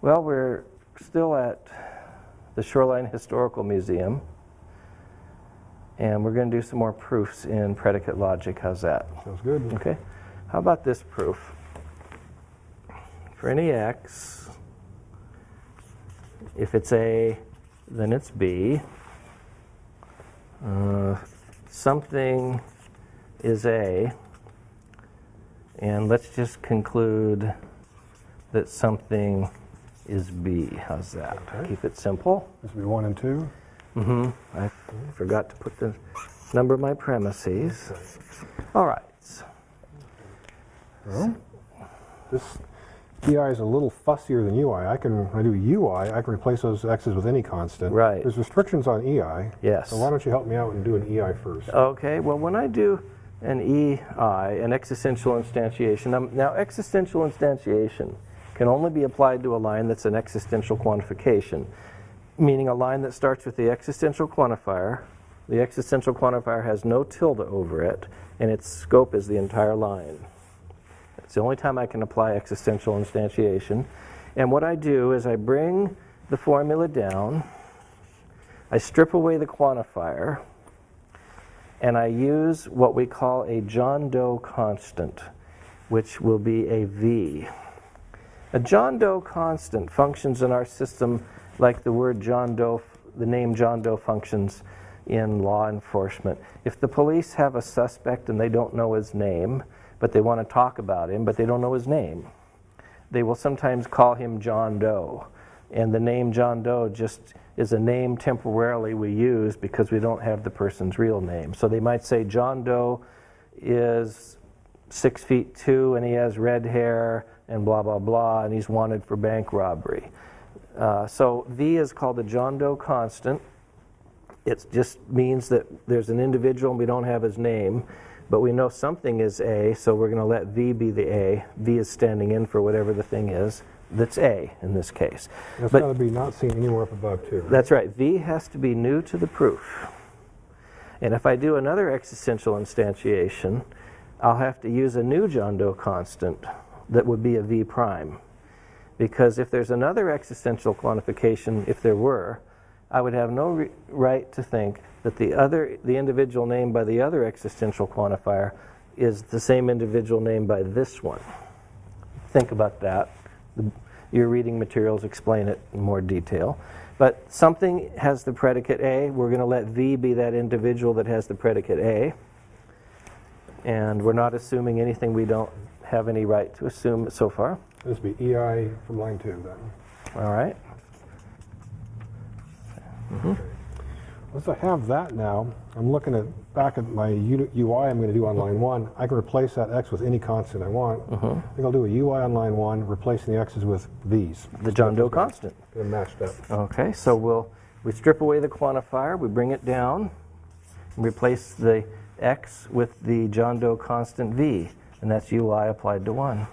Well, we're still at the Shoreline Historical Museum, and we're going to do some more proofs in predicate logic. How's that? Sounds good. Okay. How about this proof? For any x, if it's A, then it's B. Uh, something is A, and let's just conclude that something is B. How's that? Okay. Keep it simple. This would be one and two. Mm-hmm. I forgot to put the number of my premises. All right. Well, this EI is a little fussier than UI. I can, when I do UI, I can replace those X's with any constant. Right. There's restrictions on EI. Yes. So why don't you help me out and do an EI first? Okay, well, when I do an EI, an existential instantiation, um, now existential instantiation can only be applied to a line that's an existential quantification, meaning a line that starts with the existential quantifier. The existential quantifier has no tilde over it, and its scope is the entire line. It's the only time I can apply existential instantiation. And what I do is I bring the formula down, I strip away the quantifier, and I use what we call a John Doe constant, which will be a V. A John Doe constant functions in our system like the word John Doe, the name John Doe functions in law enforcement. If the police have a suspect and they don't know his name, but they want to talk about him, but they don't know his name. They will sometimes call him John Doe. And the name John Doe just is a name temporarily we use because we don't have the person's real name. So they might say John Doe is six feet two and he has red hair and blah, blah, blah, and he's wanted for bank robbery. Uh, so V is called the John Doe constant. It just means that there's an individual and we don't have his name. But we know something is A, so we're going to let V be the A. V is standing in for whatever the thing is that's A in this case. That's got to be not seen anywhere up above two. right? That's right. V has to be new to the proof. And if I do another existential instantiation, I'll have to use a new John Doe constant that would be a V prime. Because if there's another existential quantification, if there were, I would have no right to think that the other, the individual named by the other existential quantifier is the same individual named by this one. Think about that. The, your reading materials explain it in more detail. But something has the predicate A. We're going to let V be that individual that has the predicate A. And we're not assuming anything we don't have any right to assume so far. This would be EI from line two then. All right. Mm-hmm. Once I have that now, I'm looking at back at my UI I'm going to do on line one. I can replace that X with any constant I want. Mm-hmm. I think I'll do a UI on line one, replacing the X's with these. The John Doe constant. Them matched up. Okay, so we'll we strip away the quantifier, we bring it down, and replace the x with the John Doe constant v, and that's ui applied to one.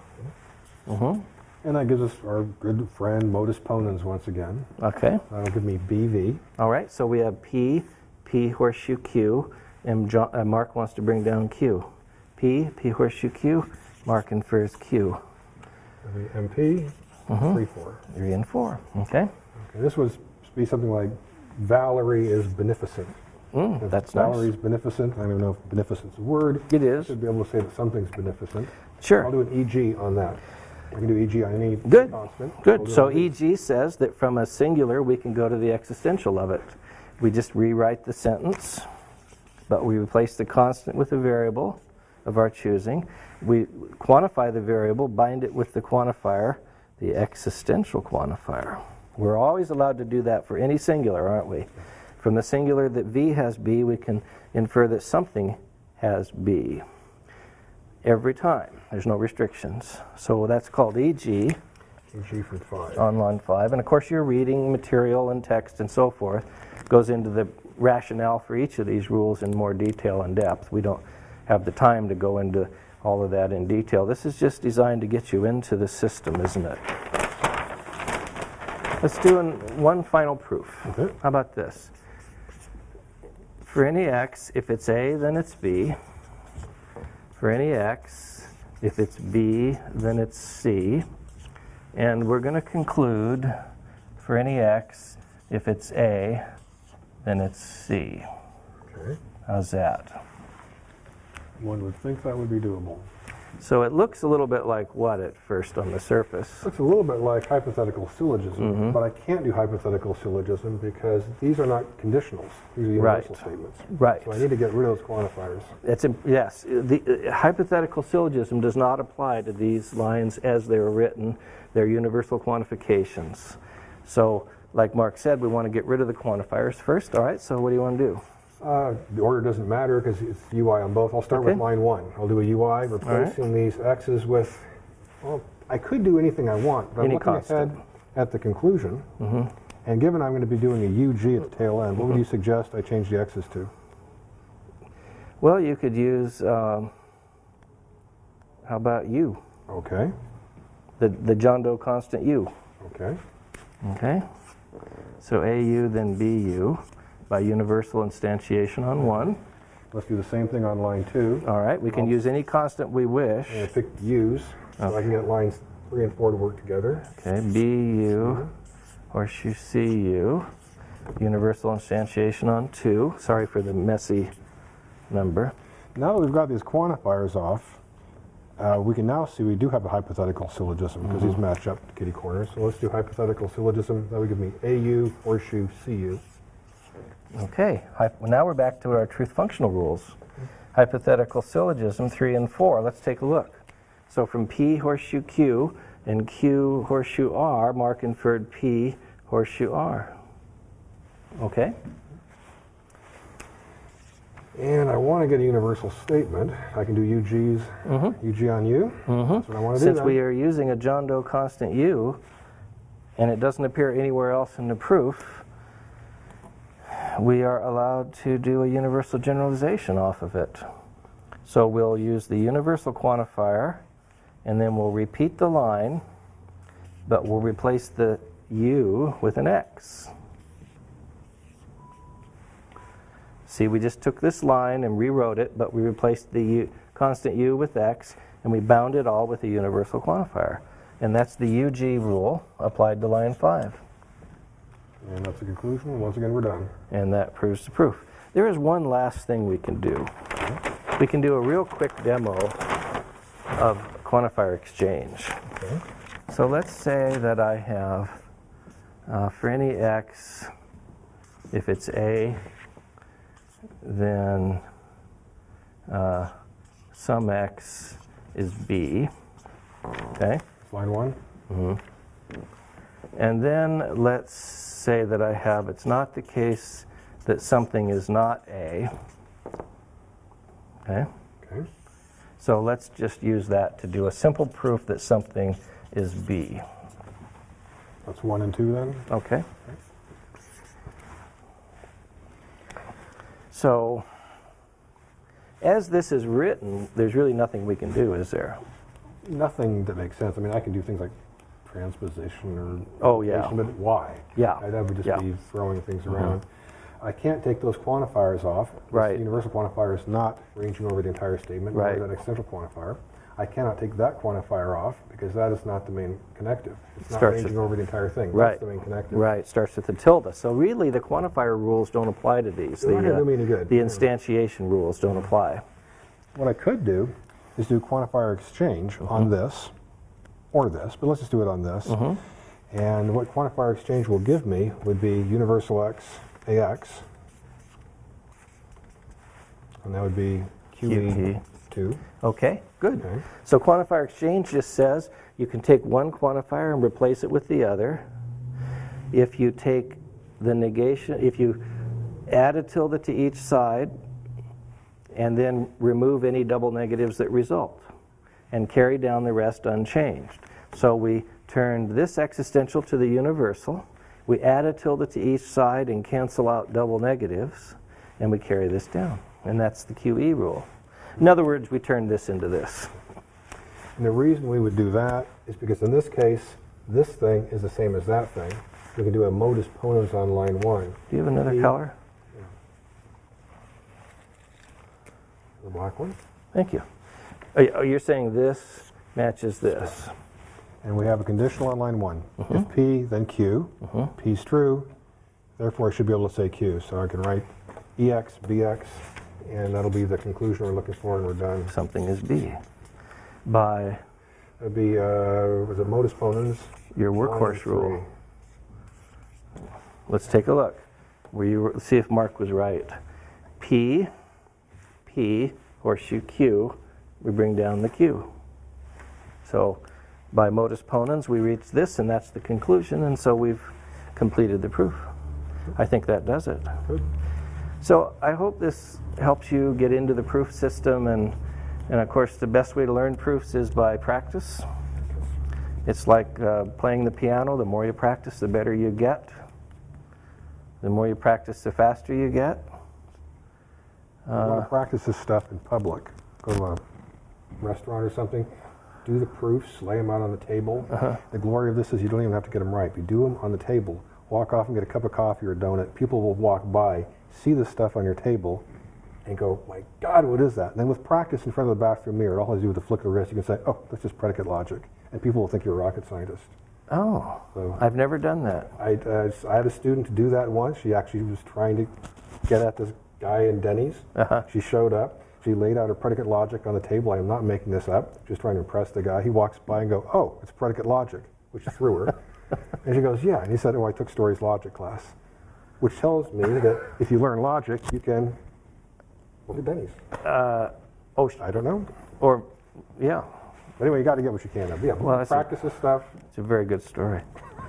hmm And that gives us our good friend modus ponens once again. Okay. That'll give me BV. All right. So we have p, p horseshoe q, and John, uh, Mark wants to bring down q. p, p horseshoe q. Mark infers q. MP, Mhm. 3, 4. Three and four. Okay. Okay, this was be something like Valerie is beneficent. Mm, that's nice. beneficent. I don't even know if beneficent's a word. It is. I is. should be able to say that something's beneficent. Sure. I'll do an EG on that. I can do EG on any Good. constant. Good. So EG says that from a singular we can go to the existential of it. We just rewrite the sentence, but we replace the constant with a variable of our choosing. We quantify the variable, bind it with the quantifier, the existential quantifier. We're always allowed to do that for any singular, aren't we? From the singular that V has B, we can infer that something has B every time. There's no restrictions. So that's called EG EG from 5. on line five. And of course, your reading material and text and so forth goes into the rationale for each of these rules in more detail and depth. We don't have the time to go into all of that in detail. This is just designed to get you into the system, isn't it? Let's do an, one final proof. Okay. How about this? For any x, if it's A, then it's B. For any x, if it's B, then it's C. And we're going to conclude for any x, if it's A, then it's C. Okay. How's that? One would think that would be doable. So it looks a little bit like what at first on the surface? It Looks a little bit like hypothetical syllogism, Mm-hmm. but I can't do hypothetical syllogism because these are not conditionals. These are universal Right. statements. Right. So I need to get rid of those quantifiers. It's, yes, the uh, hypothetical syllogism does not apply to these lines as they're written. They're universal quantifications. So, like Mark said, we want to get rid of the quantifiers first. All right, so what do you want to do? Uh, the order doesn't matter because it's UI on both. I'll start with line one. I'll do a UI replacing these x's with, well, I could do anything I want, but I'm looking constant. ahead at the conclusion. Mm-hmm. And given I'm going to be doing a UG at the tail end, what would you suggest I change the x's to? Well, you could use, um, how about U? Okay, The, the John Doe constant U. okay. Okay? So AU then BU by universal instantiation on one. Let's do the same thing on line two. All right, we can use any constant we wish. I picked U's, so I can get lines three and four to work together. Okay, BU, horseshoe CU, universal instantiation on 2. Sorry for the messy number. Now that we've got these quantifiers off, uh, we can now see we do have a hypothetical syllogism because Mm-hmm. these match up to kitty corners. So let's do hypothetical syllogism. That would give me AU, horseshoe, CU. Okay, well, now we're back to our truth functional rules. Hypothetical syllogism 3 and 4. Let's take a look. So from P horseshoe Q and Q horseshoe R, Mark inferred P horseshoe R. Okay? And I want to get a universal statement. I can do UG's, mm-hmm. UG on U. Mm-hmm. That's what I want to do. Since we are using a John Doe constant U, and it doesn't appear anywhere else in the proof, we are allowed to do a universal generalization off of it. So we'll use the universal quantifier, and then we'll repeat the line, but we'll replace the U with an X. See, we just took this line and rewrote it, but we replaced the U, constant U with X, and we bound it all with a universal quantifier. And that's the UG rule applied to line 5. And that's the conclusion. Once again, we're done. And that proves the proof. There is one last thing we can do. We can do a real quick demo of quantifier exchange. Okay. So let's say that I have, uh, for any x, if it's a, then uh, some x is b. Okay? Line one. And then let's say that I have, it's not the case that something is not a. Okay? Okay. So let's just use that to do a simple proof that something is b. That's one and two then. Okay. So, as this is written, there's really nothing we can do, is there? Nothing that makes sense. I mean, I can do things like transposition or. Oh, yeah. But why? Yeah, I- That would just yeah. be throwing things around. I can't take those quantifiers off. This Right. universal quantifier is not ranging over the entire statement. Right. That existential quantifier. I cannot take that quantifier off because that is not the main connective. It's not Starts ranging with- over the entire thing. Right. That's the main connective. Right, starts with the tilde. So really, the quantifier rules don't apply to these. They're The, uh, do me any good. the instantiation rules don't apply. What I could do is do quantifier exchange Uh-huh. on this or this, but let's just do it on this. Uh-huh. And what quantifier exchange will give me would be universal x ax. And that would be QE. QE2. Okay, good. Okay. So quantifier exchange just says you can take one quantifier and replace it with the other. If you take the negation, if you add a tilde to each side and then remove any double negatives that result and carry down the rest unchanged. So we turned this existential to the universal. We add a tilde to each side and cancel out double negatives and we carry this down. And that's the QE rule. In other words, we turn this into this. And the reason we would do that is because in this case, this thing is the same as that thing. We can do a modus ponens on line one. Do you have another Yeah. color? The black one. Thank you. Oh, you're saying this matches this. And we have a conditional on line one. Mm-hmm. If P, then Q. P's true, therefore I should be able to say Q. So I can write EX, BX, and that'll be the conclusion we're looking for, and we're done. Something is B. By That'd be, uh, was it modus ponens? your workhorse rule. Let's take a look. Were you, see if Mark was right. P, P, horseshoe Q, we bring down the Q. So by modus ponens, we reach this, and that's the conclusion, and so we've completed the proof. I think that does it. Good. So I hope this helps you get into the proof system, and, and of course, the best way to learn proofs is by practice. It's like uh, playing the piano. The more you practice, the better you get. The more you practice, the faster you get. You want to practice this stuff in public. Go a restaurant or something. Do the proofs, lay them out on the table. The glory of this is you don't even have to get them right. You do them on the table. Walk off and get a cup of coffee or a donut. People will walk by, see the stuff on your table, and go, "My God, what is that?" And then with practice in front of the bathroom mirror, it all I do with a flick of the wrist, you can say, "Oh, that's just predicate logic," and people will think you're a rocket scientist. Oh, So- I've never done that. I, uh, I had a student to do that once. She actually was trying to get at this guy in Denny's. Uh-huh. She showed up. She laid out her predicate logic on the table. I am not making this up. Just trying to impress the guy. He walks by and go, "Oh, it's predicate logic," which threw her. and she goes, "Yeah." And he said, "Oh, I took stories logic class," which tells me that if you learn logic, you can. Look at Denny's. Uh, oh, I don't know. or, yeah, Anyway, you got to get what you can of. Yeah, Well, a- practice this stuff. it's a very good story.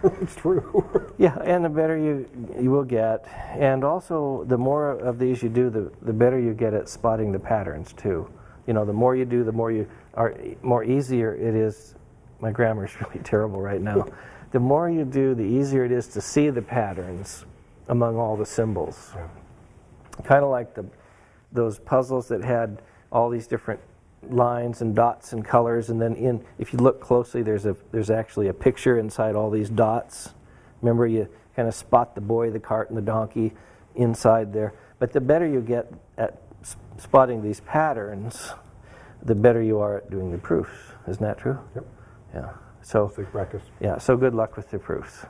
it's true. Yeah, and the better you you will get, and also the more of these you do, the the better you get at spotting the patterns too. You know, the more you do, the more you are more easier it is. My grammar is really terrible right now. The more you do, the easier it is to see the patterns among all the symbols. Kind of like the those puzzles that had all these different lines and dots and colors, and then in if you look closely, there's a there's actually a picture inside all these dots. Remember, you kind of spot the boy, the cart, and the donkey inside there. But the better you get at spotting these patterns, the better you are at doing the proofs. Isn't that true? yep. Yeah. So yeah. So good luck with the proofs.